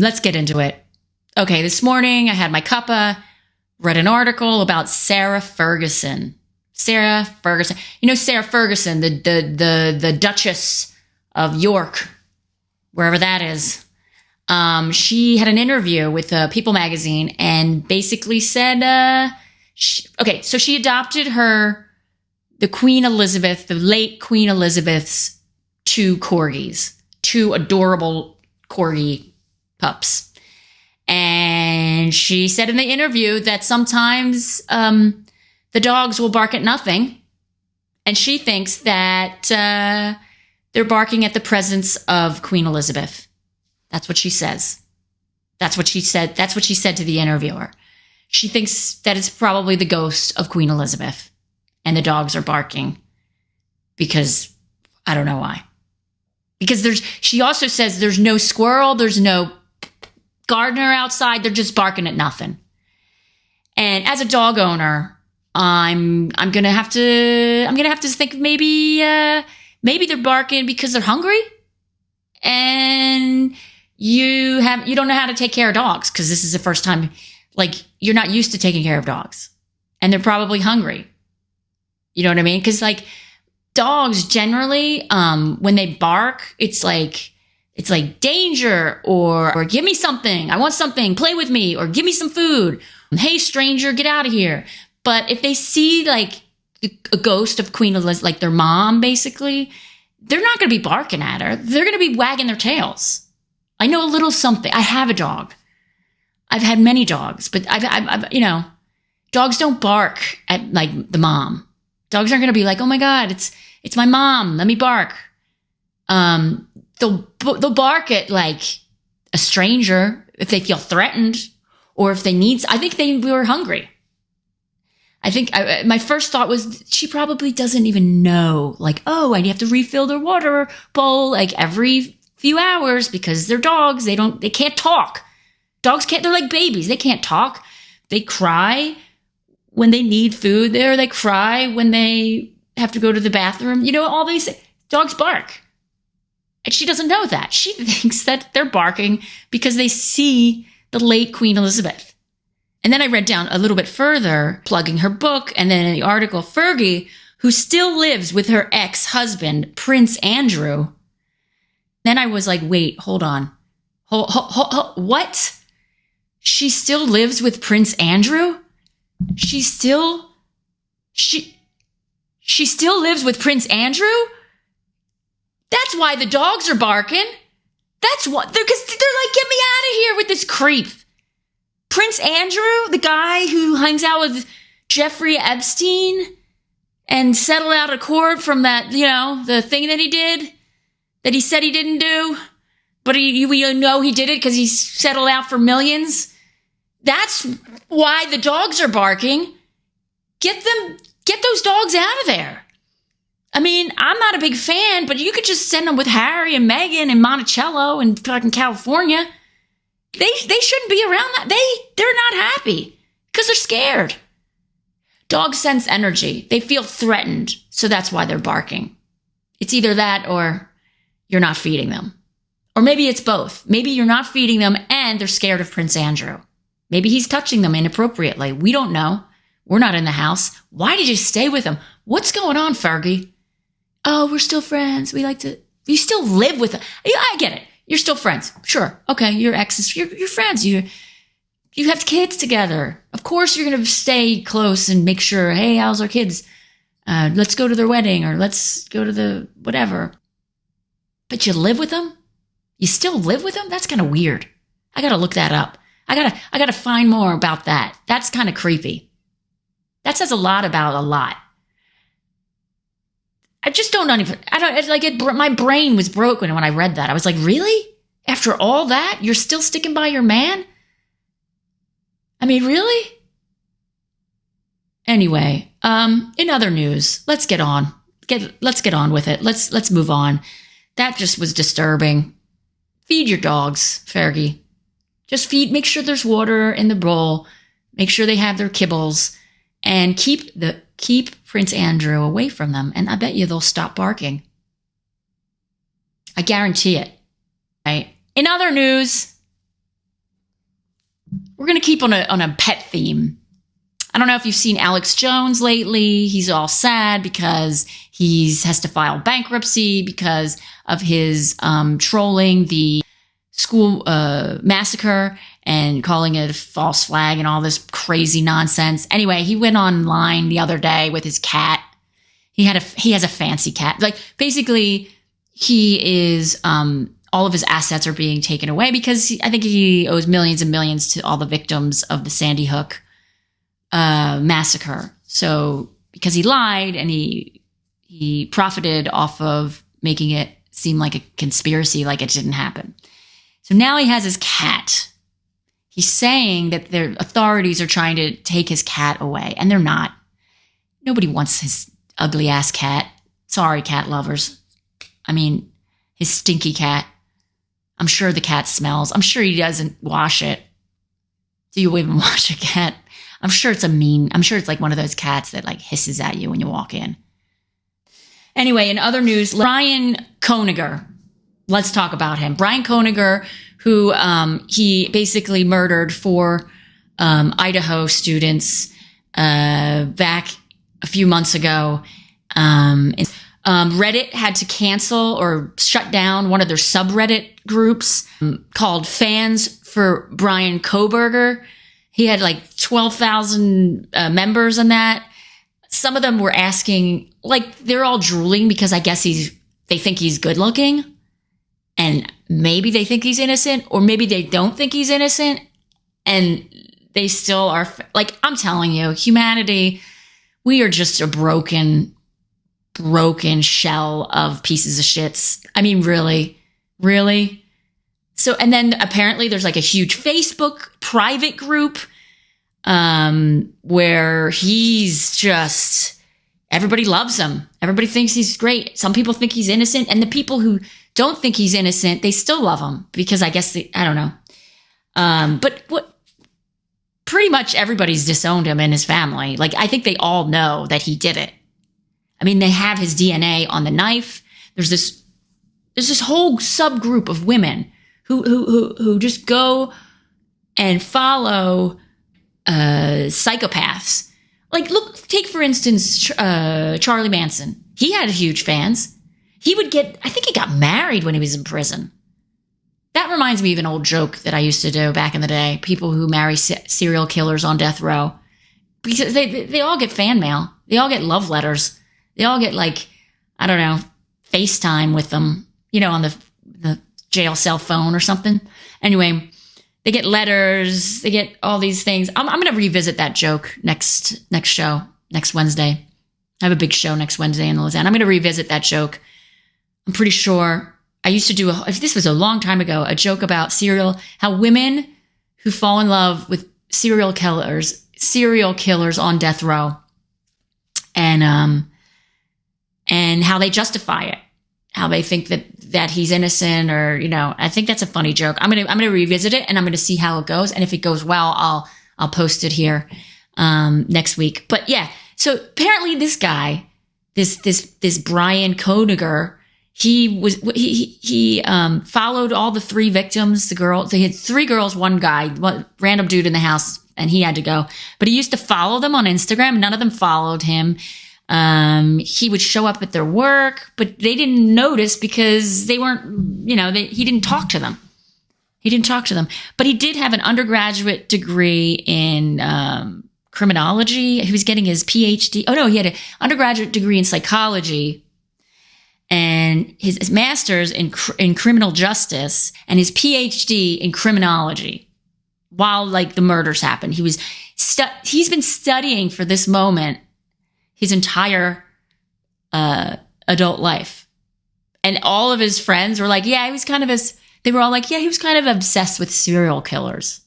let's get into it. Okay, this morning I had my cuppa, read an article about Sarah Ferguson. Sarah Ferguson. You know Sarah Ferguson, the the the the Duchess of York, wherever that is. Um, she had an interview with uh, People magazine and basically said, uh, she, okay, so she adopted her, the Queen Elizabeth, the late Queen Elizabeth's two corgis, two adorable corgi pups. And she said in the interview that sometimes um, the dogs will bark at nothing. And she thinks that uh, they're barking at the presence of Queen Elizabeth. That's what she says. That's what she said. That's what she said to the interviewer. She thinks that it's probably the ghost of Queen Elizabeth and the dogs are barking because I don't know why. Because there's, she also says there's no squirrel, there's no gardener outside, they're just barking at nothing. And as a dog owner, I'm I'm gonna have to I'm gonna have to think maybe uh, maybe they're barking because they're hungry, and you have you don't know how to take care of dogs because this is the first time like you're not used to taking care of dogs. And they're probably hungry. You know what i mean? Because like dogs generally um when they bark it's like it's like danger or or give me something i want something play with me or give me some food hey stranger get out of here but if they see like a ghost of queen elizabeth like their mom basically they're not going to be barking at her they're going to be wagging their tails I know a little something. I have a dog. I've had many dogs, but I've, I've, I've you know, dogs don't bark at like the mom. Dogs aren't going to be like, oh my God, it's, it's my mom. Let me bark. Um, they'll, they'll bark at like a stranger if they feel threatened or if they need, I think they were hungry. I think I, uh, my first thought was she probably doesn't even know, like, oh, I have to refill their water bowl like every few hours because they're dogs. They don't, they can't talk. Dogs can't, they're like babies. They can't talk. They cry when they need food there. They cry when they have to go to the bathroom. You know, all these dogs bark. And she doesn't know that. She thinks that they're barking because they see the late Queen Elizabeth. And then I read down a little bit further, plugging her book, and then in the article, Fergie, who still lives with her ex husband, Prince Andrew, then I was like, wait, hold on. What? She still lives with Prince Andrew? She still, she, she still lives with Prince Andrew? That's why the dogs are barking. That's what they're because they're like, get me out of here with this creep. Prince Andrew, the guy who hangs out with Jeffrey Epstein and settled out of court from that, you know, the thing that he did that he said he didn't do, but he, we know he did it because he settled out for millions. That's why the dogs are barking. Get them, get those dogs out of there. I mean, I'm not a big fan, but you could just send them with Harry and Meghan and Montecito and fucking California. They they shouldn't be around that. They they're not happy because they're scared. Dogs sense energy. They feel threatened, so that's why they're barking. It's either that or you're not feeding them. Or maybe it's both. Maybe you're not feeding them and they're scared of Prince Andrew. Maybe he's touching them inappropriately. We don't know. We're not in the house. Why did you stay with him? What's going on, Fergie? Oh, we're still friends. We like to, you still live with them. I get it. You're still friends. Sure. Okay. Your exes, you're, you're friends. You, you have kids together. Of course, you're going to stay close and make sure, hey, how's our kids? Uh, let's go to their wedding or let's go to the whatever. But you live with them? You still live with them? That's kind of weird. I got to look that up. I got to I got to find more about that. That's kind of creepy. That says a lot about a lot. I just don't even I don't like it my brain was broken when I read that. I was like, "Really? After all that, you're still sticking by your man?" I mean, really? Anyway, um in other news, let's get on. Get let's get on with it. Let's let's move on. That just was disturbing. Feed your dogs, Fergie. Just feed, make sure there's water in the bowl, make sure they have their kibbles, and keep the keep Prince Andrew away from them. And I bet you they'll stop barking. I guarantee it. Right. In other news, we're going to keep on a, on a pet theme. I don't know if you've seen Alex Jones lately. He's all sad because he has to file bankruptcy because of his um, trolling the school uh, massacre and calling it a false flag and all this crazy nonsense. Anyway, he went online the other day with his cat. He had a he has a fancy cat. Like basically, he is um, all of his assets are being taken away because he, I think he owes millions and millions to all the victims of the Sandy Hook uh, massacre. So because he lied and he he profited off of making it seem like a conspiracy, like it didn't happen. So now he has his cat. He's saying that the authorities are trying to take his cat away, and they're not. Nobody wants his ugly ass cat. Sorry, cat lovers. I mean, his stinky cat. I'm sure the cat smells. I'm sure he doesn't wash it. Do you even wash a cat? I'm sure it's a mean, I'm sure it's like one of those cats that like hisses at you when you walk in. Anyway, in other news, Bryan Kohberger. Let's talk about him. Bryan Kohberger, who um, he basically murdered four um, Idaho students uh, back a few months ago. Um, um, Reddit had to cancel or shut down one of their subreddit groups um, called Fans for Bryan Kohberger. He had like 12,000 uh, members on that. Some of them were asking, like, they're all drooling because I guess he's, they think he's good looking. And maybe they think he's innocent, or maybe they don't think he's innocent. And they still are, like, I'm telling you, humanity, we are just a broken broken shell of pieces of shits. I mean, really, really. So, and then apparently there's like a huge Facebook private group um, where he's just, everybody loves him. Everybody thinks he's great. Some people think he's innocent. And the people who don't think he's innocent, they still love him because I guess, I don't know. Um, but what, pretty much everybody's disowned him and his family. Like, I think they all know that he did it. I mean, they have his DNA on the knife. There's this there's this whole subgroup of women who who who, who just go and follow uh, psychopaths. Like, look, take for instance uh, Charlie Manson. He had huge fans. He would get, I think he got married when he was in prison. That reminds me of an old joke that I used to do back in the day. People who marry se- serial killers on death row because they they all get fan mail. They all get love letters they all get like, I don't know, FaceTime with them, you know, on the the jail cell phone or something. Anyway, they get letters, they get all these things. I'm, I'm going to revisit that joke next next show, next Wednesday. I have a big show next Wednesday in Lausanne. I'm going to revisit that joke. I'm pretty sure I used to do a, this was a long time ago, a joke about serial, how women who fall in love with serial killers, serial killers on death row. And, um, and how they justify it, how they think that that he's innocent or you know. I think that's a funny joke. I'm gonna I'm gonna revisit it and I'm gonna see how it goes. And if it goes well, I'll I'll post it here um, next week. But yeah, so apparently this guy, this this this Bryan Kohberger, he was he he um, followed all the three victims. The girl, they had three girls, one guy, one random dude in the house, and he had to go. But he used to follow them on Instagram. None of them followed him. Um, he would show up at their work, but they didn't notice because they weren't, you know, they, he didn't talk to them. He didn't talk to them, but he did have an undergraduate degree in um, criminology. He was getting his PhD. Oh no, he had an undergraduate degree in psychology and his, master's in in criminal justice and his PhD in criminology. While like the murders happened, he was stu- he's been studying for this moment his entire uh, adult life. And all of his friends were like, yeah, he was kind of as, they were all like, yeah, he was kind of obsessed with serial killers.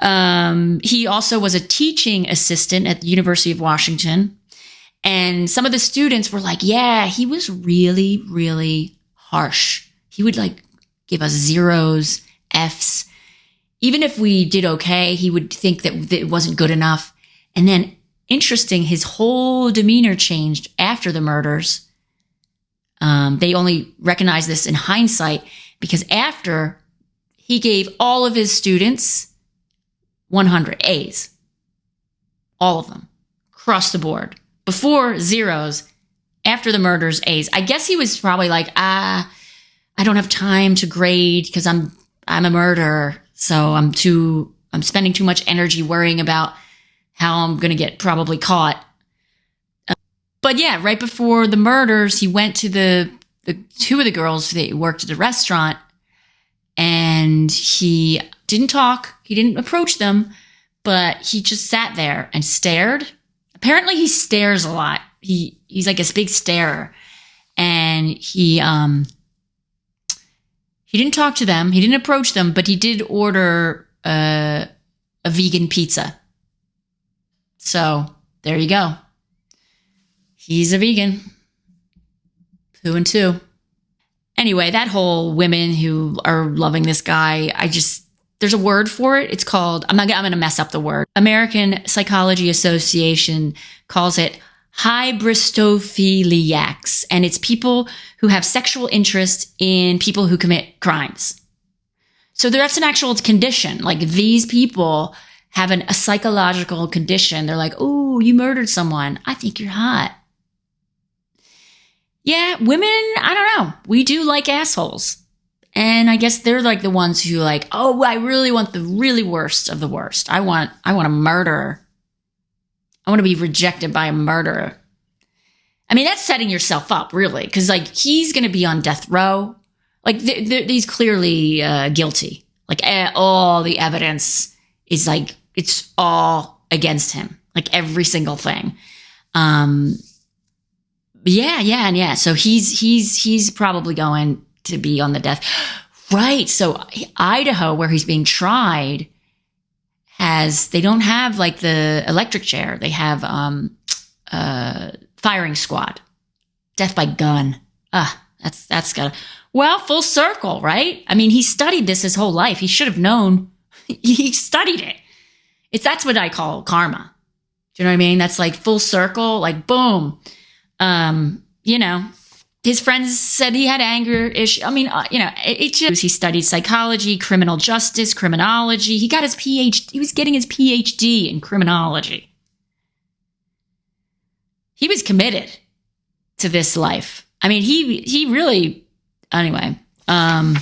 Um, he also was a teaching assistant at the University of Washington. And some of the students were like, yeah, he was really, really harsh. He would like give us zeros, F's. Even if we did okay, he would think that it wasn't good enough. And then interesting, his whole demeanor changed after the murders. Um, they only recognize this in hindsight because after he gave all of his students 100 A's. All of them across the board. Before zeros, after the murders, A's. I guess he was probably like, ah, I don't have time to grade because I'm I'm a murderer, so I'm too I'm spending too much energy worrying about how I'm to get probably caught. but yeah, right before the murders, he went to the the two of the girls that worked at the restaurant and he didn't talk, he didn't approach them, but he just sat there and stared. Apparently he stares a lot. He he's like a big starer. And he um he didn't talk to them. He didn't approach them, but he did order a, a vegan pizza. So there you go. He's a vegan. Two and two. Anyway, that whole women who are loving this guy, I just there's a word for it. It's called I'm not I'm going to mess up the word. American Psychology Association calls it hybristophiliacs, and it's people who have sexual interest in people who commit crimes. So that's an actual condition. Like these people have an, a psychological condition. They're like, oh, you murdered someone. I think you're hot. Yeah, women, I don't know. We do like assholes. And I guess they're like the ones who like, oh, I really want the really worst of the worst. I want I want a murderer. I want to be rejected by a murderer. I mean, that's setting yourself up, really, because like he's going to be on death row. Like th- th- he's clearly uh, guilty. Like eh, all the evidence is like it's all against him. Like every single thing. Um, yeah, yeah, and yeah. So he's he's he's probably going to be on the death. Right. So Idaho, where he's being tried, has they don't have like the electric chair. They have um uh firing squad. Death by gun. Ah, that's that's got well, full circle, right? I mean, he studied this his whole life. He should have known. he studied it. It's that's what I call karma. Do you know what I mean? That's like full circle, like boom. Um, you know, his friends said he had anger issue. I mean, uh, you know, it, it, just he studied psychology, criminal justice, criminology. He got his PhD. He was getting his PhD in criminology. He was committed to this life. I mean, he he really anyway. Um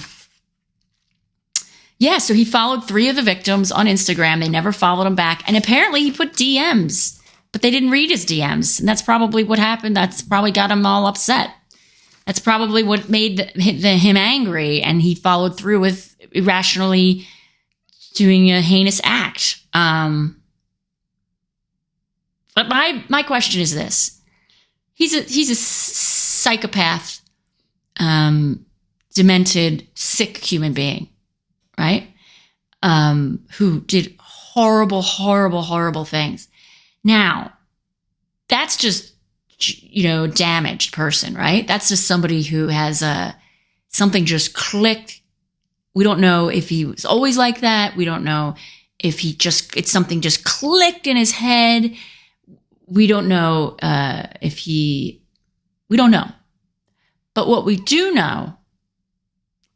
yeah, so he followed three of the victims on Instagram. They never followed him back. And apparently he put DMs, but they didn't read his DMs. And that's probably what happened. That's probably got him all upset. That's probably what made the, the, him angry, and he followed through with irrationally doing a heinous act. Um, but my my question is this: he's a he's a psychopath, um, demented, sick human being, right? Um, who did horrible, horrible, horrible things. Now, that's just you know, damaged person, right? That's just somebody who has a uh, something just clicked. We don't know if he was always like that. We don't know if he just it's something just clicked in his head. We don't know uh, if he. We don't know. But what we do know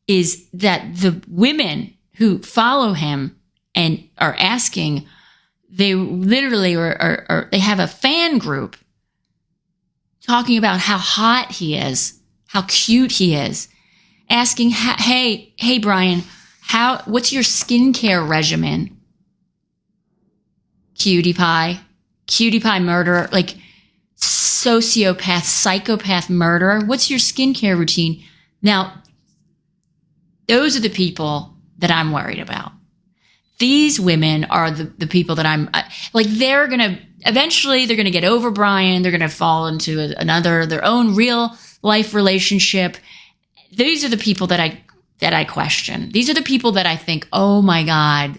is that the women who follow him and are asking, they literally are, are, are they have a fan group talking about how hot he is, how cute he is, asking, "Hey, hey, Bryan, how? What's your skincare regimen?" Cutie pie, cutie pie murderer, like sociopath, psychopath murderer. What's your skincare routine? Now, those are the people that I'm worried about. These women are the, the people that I'm uh, like, they're going to eventually they're going to get over Bryan. They're going to fall into another, their own real life relationship. These are the people that I, that I question. These are the people that I think, oh my God,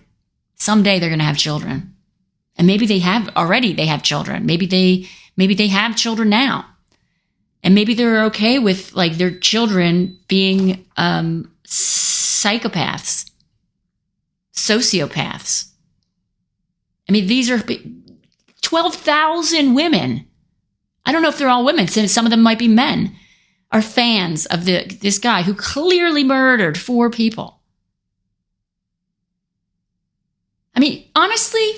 someday they're going to have children. And maybe they have already, they have children. Maybe they, maybe they have children now. And maybe they're okay with like their children being, um, psychopaths, sociopaths. I mean, these are 12,000 women. I don't know if they're all women, some of them might be men, are fans of the, this guy who clearly murdered four people. I mean, honestly,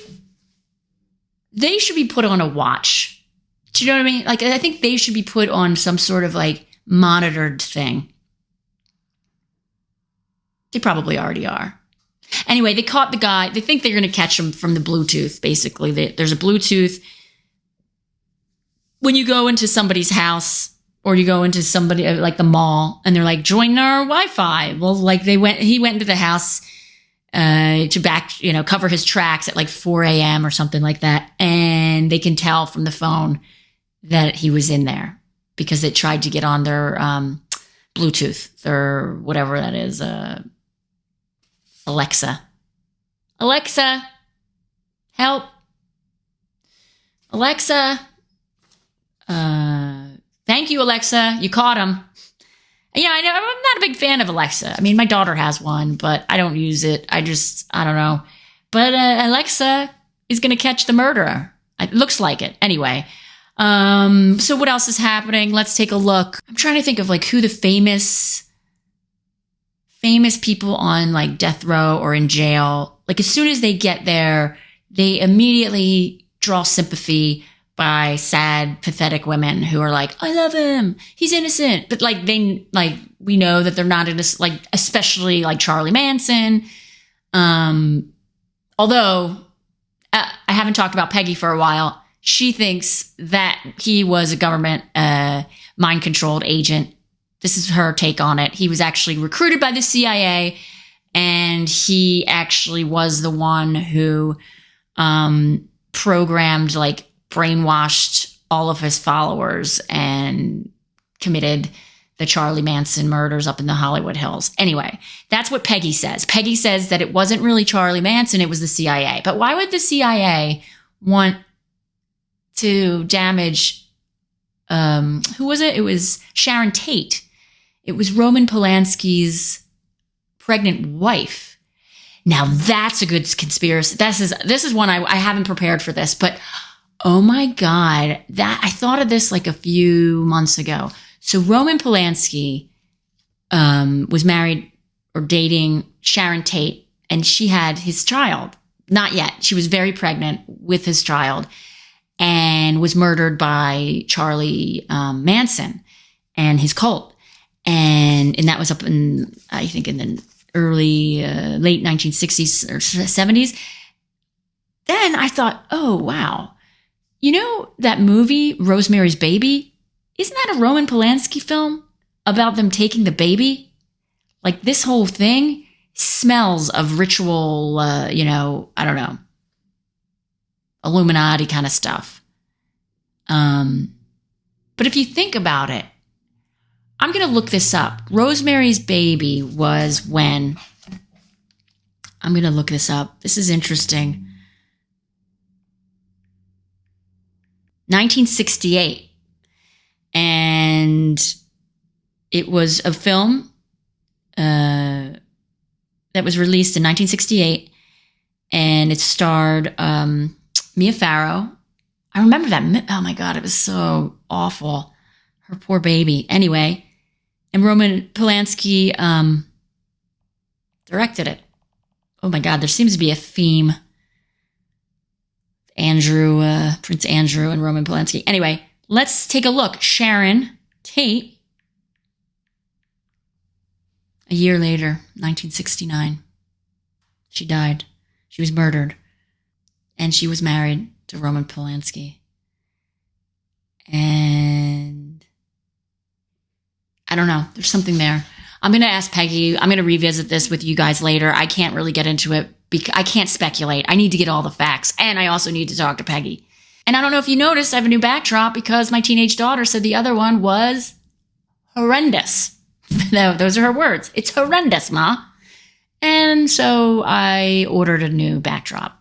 they should be put on a watch. Do you know what I mean? Like, I think they should be put on some sort of like monitored thing. They probably already are. Anyway, they caught the guy. They think they're going to catch him from the Bluetooth, basically. They, there's a Bluetooth. When you go into somebody's house or you go into somebody uh, like the mall and they're like, join our Wi Fi. Well, like they went, he went into the house uh, to back, you know, cover his tracks at like 4 a.m. or something like that. And they can tell from the phone that he was in there because it tried to get on their um, Bluetooth, or whatever that is, uh, Alexa. Alexa, help. Alexa, uh, thank you, Alexa. You caught him. Yeah, I know. I'm not a big fan of Alexa. I mean, my daughter has one, but I don't use it. I just, I don't know. But uh, Alexa is going to catch the murderer. It looks like it. Anyway, um, so what else is happening? Let's take a look. I'm trying to think of like who the famous famous people on like death row or in jail, like as soon as they get there, they immediately draw sympathy by sad, pathetic women who are like, I love him. He's innocent. But like they like we know that they're not innocent, like especially like Charlie Manson. Um although uh, I haven't talked about Peggy for a while. She thinks that he was a government uh, mind controlled agent this is her take on it. He was actually recruited by the CIA and he actually was the one who um, programmed, like, brainwashed all of his followers and committed the Charlie Manson murders up in the Hollywood Hills. Anyway, that's what Peggy says. Peggy says that it wasn't really Charlie Manson, it was the CIA. But why would the CIA want to damage um who was it? It was Sharon Tate it was Roman Polanski's pregnant wife. Now that's a good conspiracy. This is this is one I, I haven't prepared for this, but oh my god, that I thought of this like a few months ago. So Roman Polanski um, was married or dating Sharon Tate, and she had his child. Not yet. She was very pregnant with his child, and was murdered by Charlie um, Manson and his cult and and that was up in I think in the early uh, late 1960s or 70s. Then I thought, oh wow, you know that movie Rosemary's Baby? Isn't that a Roman Polanski film about them taking the baby? Like this whole thing smells of ritual, uh, you know, I don't know, Illuminati kind of stuff. Um, but if you think about it, I'm going to look this up. Rosemary's Baby was when. I'm going to look this up. This is interesting. 1968. And it was a film uh, that was released in 1968. And it starred um, Mia Farrow. I remember that. Oh my God, it was so awful. Her poor baby. Anyway, and Roman Polanski um, directed it. Oh my God, there seems to be a theme. Andrew, uh, Prince Andrew, and Roman Polanski. Anyway, let's take a look. Sharon Tate, a year later, 1969, she died. She was murdered. And she was married to Roman Polanski. And I don't know. There's something there. I'm going to ask Peggy. I'm going to revisit this with you guys later. I can't really get into it because I can't speculate. I need to get all the facts. And I also need to talk to Peggy. And I don't know if you noticed, I have a new backdrop because my teenage daughter said the other one was horrendous. no, those are her words. It's horrendous, Ma. And so I ordered a new backdrop.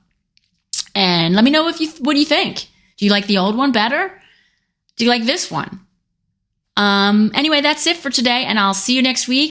And let me know if you what do you think? Do you like the old one better? Do you like this one? Um, anyway, that's it for today, and I'll see you next week.